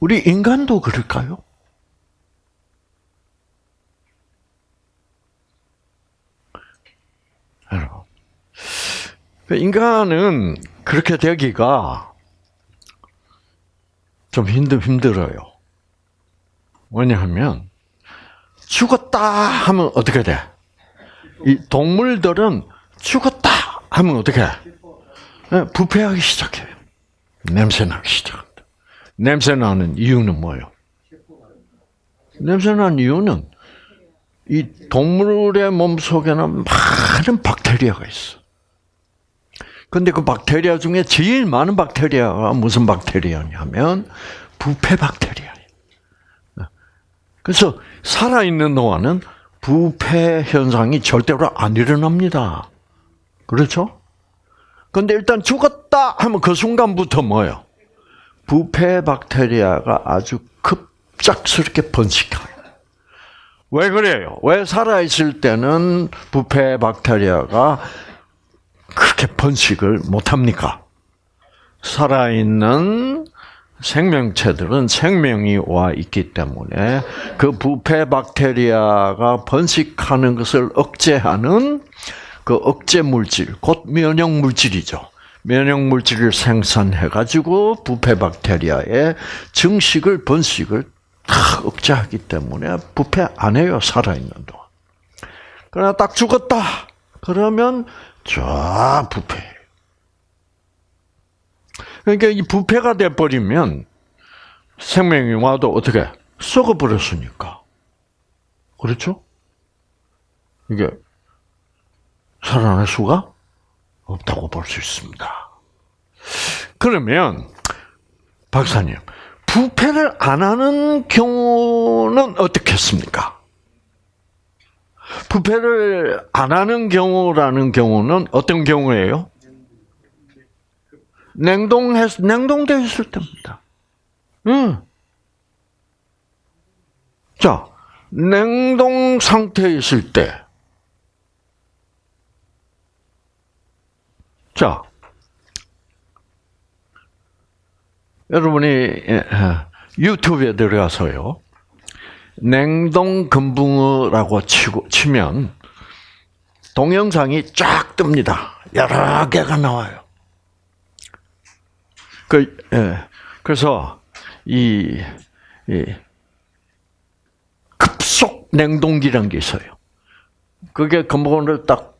우리 인간도 그럴까요? 인간은 그렇게 되기가 좀 힘들, 힘들어요. 뭐냐하면, 죽었다 하면 어떻게 돼? 이 동물들은 죽었다 하면 어떻게 해? 네, 부패하기 시작해요. 냄새 나기 시작합니다. 냄새 나는 이유는 뭐예요? 냄새 나는 이유는 이 동물의 몸 속에는 많은 박테리아가 있어. 근데 그 박테리아 중에 제일 많은 박테리아가 무슨 박테리아냐면 부패 박테리아. 그래서 살아있는 동안은 부패 현상이 절대로 안 일어납니다. 그렇죠? 근데 일단 죽었다 하면 그 순간부터 뭐예요? 부패 박테리아가 아주 급작스럽게 번식해요. 왜 그래요? 왜 살아있을 때는 부패 박테리아가 그렇게 번식을 못합니까? 살아있는 생명체들은 생명이 와 있기 때문에 그 부패 박테리아가 번식하는 것을 억제하는 그 억제 물질, 곧 면역 물질이죠. 면역 물질을 생산해 가지고 부패 박테리아의 증식을 번식을 다 억제하기 때문에 부패 안 해요 살아 있는 동안. 그러나 딱 죽었다 그러면 쫙 부패. 그러니까 이 부패가 돼 버리면 생명이 와도 어떻게 썩어 버렸으니까. 그렇죠? 이게 살아날 수가 없다고 볼 수 있습니다. 그러면 박사님, 부패를 안 하는 경우는 어떻겠습니까? 부패를 안 하는 경우라는 경우는 어떤 경우예요? 냉동했, 냉동되어 있을 때입니다. 응. 자, 냉동 상태에 있을 때, 자, 여러분이 예, 유튜브에 들어가서요, 냉동 금붕어라고 치고, 치면, 동영상이 쫙 뜹니다. 여러 개가 나와요. 그, 예, 그래서, 이, 이, 급속 냉동기라는 게 있어요. 그게 금붕어를 딱,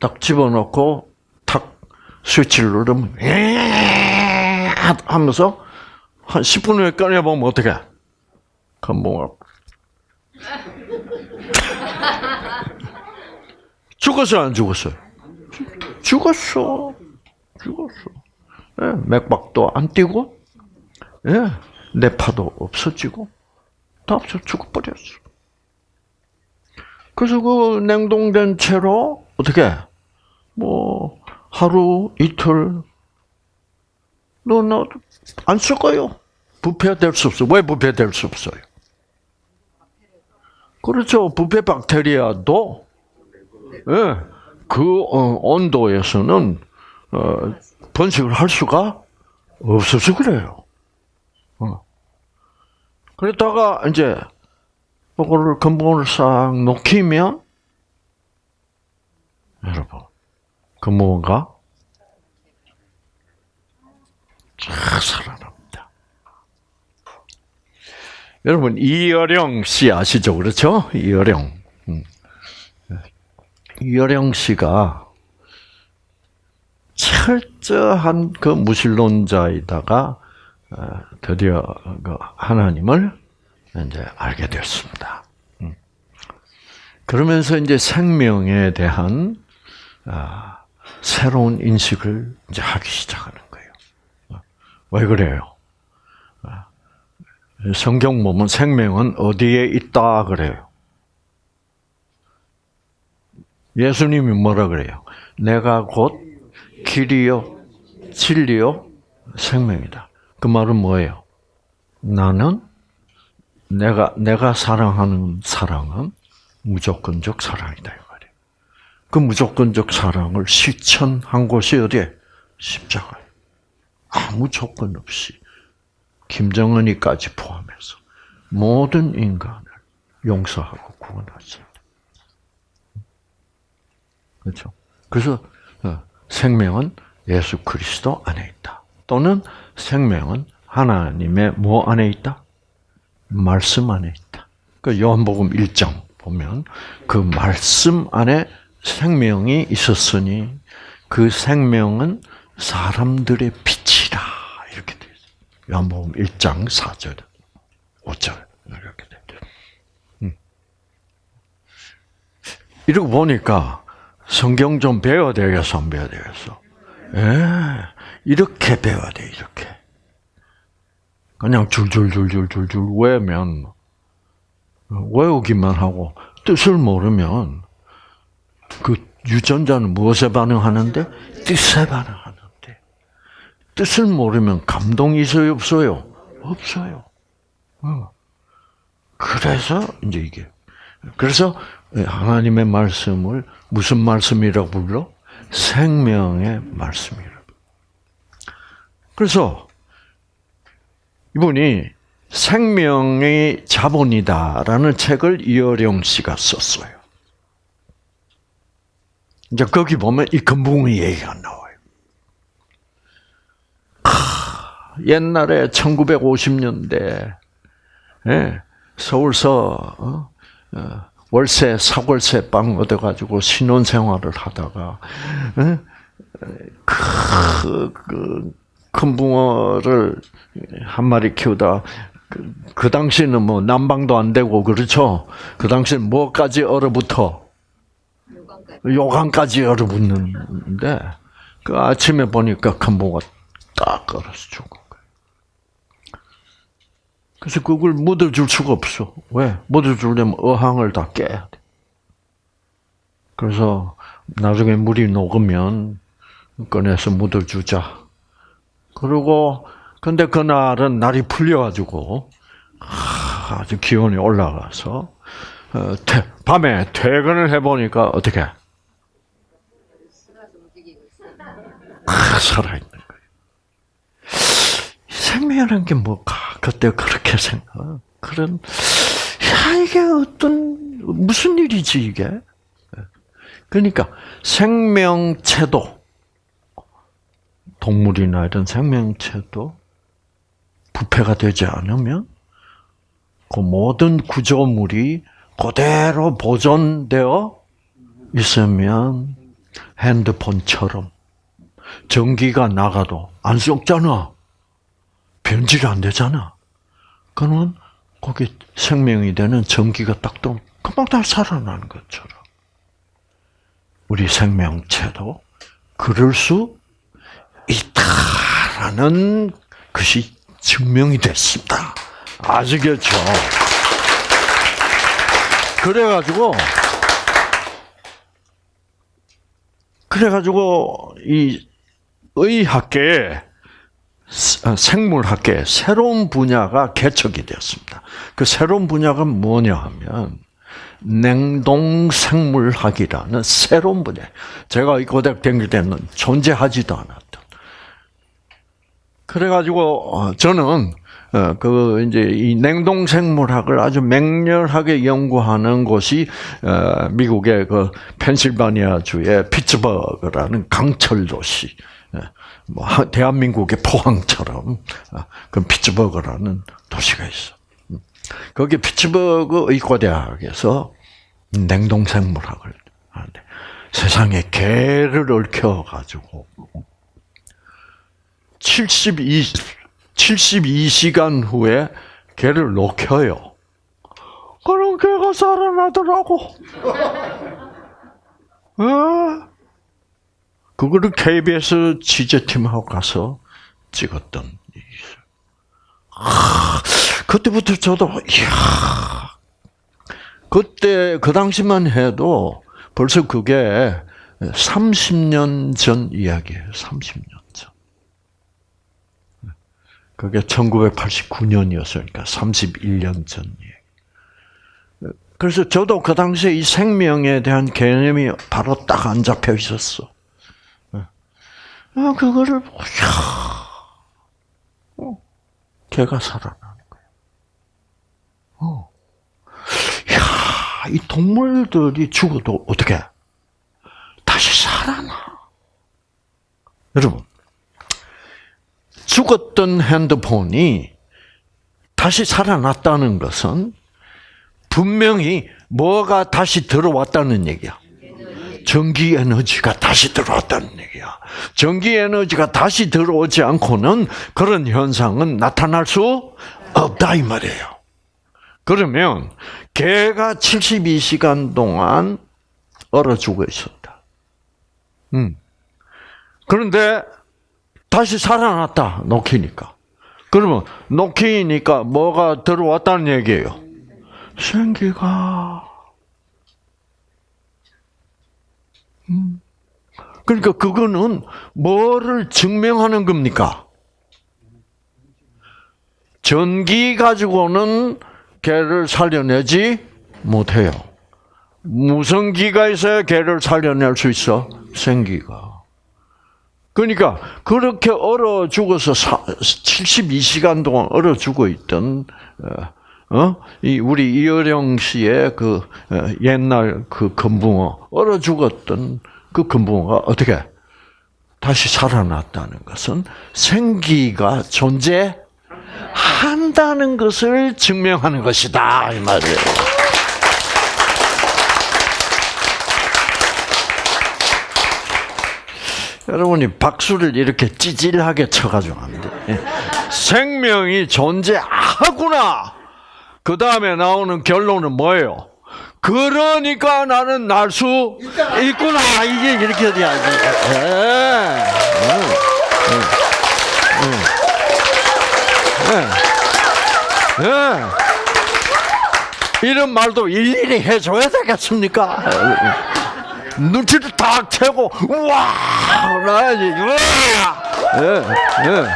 딱 집어넣고, 스위치를 누르면 하면서 한 10분 후에 꺼내보면 어떻게? 건봉을 죽었어 안 죽었어요? 죽었어. 죽었어. 네, 맥박도 안 뛰고, 네, 뇌파도 없어지고, 다 없어 죽어버렸어. 그래서 그 냉동된 채로 어떻게 뭐 하루, 이틀, 너, 너, 안쓸 거요. 부패될 수 없어. 왜 부패될 수 없어요? 그렇죠. 부패 박테리아도, 예, 네, 그 어, 온도에서는, 어, 번식을 할 수가 없어서 그래요. 어. 그러다가, 이제, 그거를 근본을 싹 녹이면, 여러분, 그 무언가 쫙 살아납니다. 여러분 이여령 씨 아시죠? 그렇죠? 이여령. 음. 이여령 씨가 철저한 그 무신론자이다가 어, 드디어 그 하나님을 이제 알게 됐습니다. 음. 그러면서 이제 생명에 대한 아, 새로운 인식을 이제 하기 시작하는 거예요. 왜 그래요? 아, 성경 보면 생명은 어디에 있다 그래요. 예수님이 뭐라 그래요? 내가 곧 길이요, 진리요, 생명이다. 그 말은 뭐예요? 나는 내가 내가 사랑하는 사랑은 무조건적 사랑이다 이 말이에요. 그 무조건적 사랑을 실천한 곳이 어디에? 십자가에. 아무 조건 없이 김정은이까지 포함해서 모든 인간을 용서하고 구원하셨다. 그렇죠? 그래서 어, 생명은 예수 그리스도 안에 있다. 또는 생명은 하나님의 뭐 안에 있다? 말씀 안에 있다. 그 요한복음 1장 보면 그 말씀 안에 생명이 있었으니 그 생명은 사람들의 빛이라 이렇게 되어 있어요. 요한복음 1장 4절, 5절 이렇게 되죠. 음. 이러고 보니까 성경 좀 배워야 되겠어, 안 배워야 되겠어? 예, 이렇게 배워야 돼, 이렇게. 그냥 줄줄줄줄줄줄 외면 외우기만 하고 뜻을 모르면 그 유전자는 무엇에 반응하는데 뜻에 반응하는데 뜻을 모르면 감동이 있어요 없어요 없어요. 어. 그래서 이제 이게 그래서 하나님의 말씀을 무슨 말씀이라고 불러? 생명의 말씀이라고. 그래서 이분이 생명의 자본이다라는 책을 이어령 씨가 썼어요. 이제 거기 보면 이 금붕의 얘기가 나와요. 하, 옛날에 1950년대 예, 서울서 어, 어, 월세 사골세 빵 얻어가지고 신혼 생활을 하다가 예, 그, 그, 큰 붕어를 한 마리 키우다 그, 그 당시는 뭐 난방도 안 되고 그렇죠. 그 당시는 뭐까지 얼어붙어 요강까지 얼어붙는데 그 아침에 보니까 큰 붕어 딱 얼어서 거예요. 그래서 그걸 묻어줄 수가 없어. 왜? 묻어주려면 어항을 다 깨야 돼. 그래서 나중에 물이 녹으면 꺼내서 묻어주자. 그리고 근데 그날은 날이 풀려가지고 아주 기온이 올라가서 어, 밤에 퇴근을 해보니까 어떻게 아, 거예요. 생명이라는 게 뭐가 그때 그렇게 생각 그런 야 이게 어떤 무슨 일이지 이게 그러니까 생명체도 동물이나 이런 생명체도 부패가 되지 않으면 그 모든 구조물이 그대로 보존되어 있으면 핸드폰처럼 전기가 나가도 안 썩잖아. 변질 안 되잖아. 그러면 거기 생명이 되는 전기가 딱 또 금방 다 살아나는 것처럼 우리 생명체도 그럴 수 있다라는 것이 증명이 됐습니다. 아시겠죠? 그래가지고, 그래가지고, 이 의학계에, 아, 생물학계에 새로운 분야가 개척이 되었습니다. 그 새로운 분야가 뭐냐 하면, 냉동생물학이라는 새로운 분야. 제가 이 고등 다닐 때는 존재하지도 않았던. 그래가지고, 어, 저는 어, 그 이제 이 냉동 생물학을 아주 맹렬하게 연구하는 곳이 어, 미국의 그 펜실바니아 주의 피츠버그라는 강철 도시. 예, 뭐 대한민국의 포항처럼 어, 그 피츠버그라는 도시가 있어. 음. 거기 피츠버그 의과대학에서 냉동 생물학을 하는데 세상에 개를 얽혀 가지고 72 72시간 후에 개를 녹여요. 그럼 걔가 살아나더라고. 어? 그거를 KBS 취재팀하고 가서 찍었던 일이. 아, 그때부터 저도, 이야. 그때, 그 당시만 해도 벌써 그게 30년 전 이야기예요. 30년 전. 그게 1989년이었으니까 31년 전 얘기. 그래서 저도 그 당시에 이 생명에 대한 개념이 바로 딱 안 잡혀 있었어. 아, 그거를, 이야, 어, 개가 살아나는 거야. 어. 이야, 이 동물들이 죽어도 어떻게? 다시 살아나. 여러분, 죽었던 핸드폰이 다시 살아났다는 것은 분명히 뭐가 다시 들어왔다는 얘기야. 전기 에너지가 다시 들어왔다는 얘기야. 전기 에너지가 다시 들어오지 않고는 그런 현상은 나타날 수 없다 이 말이에요. 그러면 개가 72시간 동안 얼어 죽어 있었다. 음. 그런데 다시 살아났다. 녹히니까. 그러면 녹히니까 뭐가 들어왔다는 얘기예요. 생기가. 음. 그러니까 그거는 뭐를 증명하는 겁니까? 전기 가지고는 개를 살려내지 못해요. 무슨 기가 있어야 개를 살려낼 수 있어? 생기가. 그러니까 그렇게 얼어 죽어서 72시간 동안 얼어 죽어 있던 어? 이 우리 이어령 씨의 그 옛날 그 금붕어 얼어 죽었던 그 금붕어가 어떻게 다시 살아났다는 것은 생기가 존재한다는 것을 증명하는 것이다 이 말이에요. 여러분이 박수를 이렇게 찌질하게 쳐가지고 안 돼. 생명이 존재하구나. 그 다음에 나오는 결론은 뭐예요? 그러니까 나는 날 수 있구나. 이게 이렇게 돼야지. 예. 예. 예. 이런 말도 일일이 해줘야 되겠습니까? 눈치를 딱 채고 우와 나야지 우와 예, 예. 음.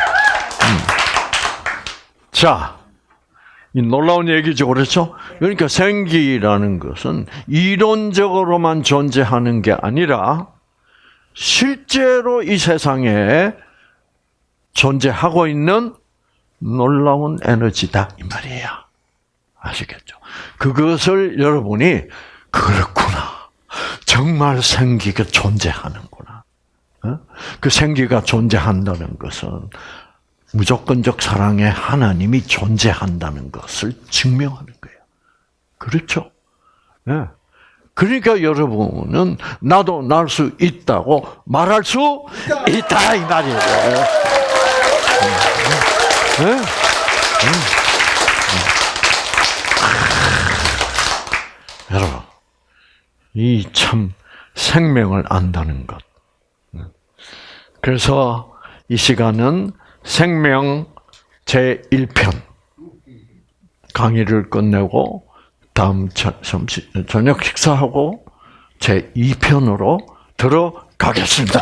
자, 이 놀라운 얘기죠, 그렇죠? 그러니까 생기라는 것은 이론적으로만 존재하는 게 아니라 실제로 이 세상에 존재하고 있는 놀라운 에너지다 이 말이에요. 아시겠죠? 그것을 여러분이 그렇구나. 정말 생기가 존재하는구나. 그 생기가 존재한다는 것은 무조건적 사랑의 하나님이 존재한다는 것을 증명하는 거예요. 그렇죠? 네. 그러니까 여러분은 나도 날 수 있다고 말할 수 있다, 이 말이에요. 네? 여러분, 이 참 생명을 안다는 것. 그래서 이 시간은 생명 제 1편. 강의를 끝내고 다음 저녁 식사하고 제 2편으로 들어가겠습니다.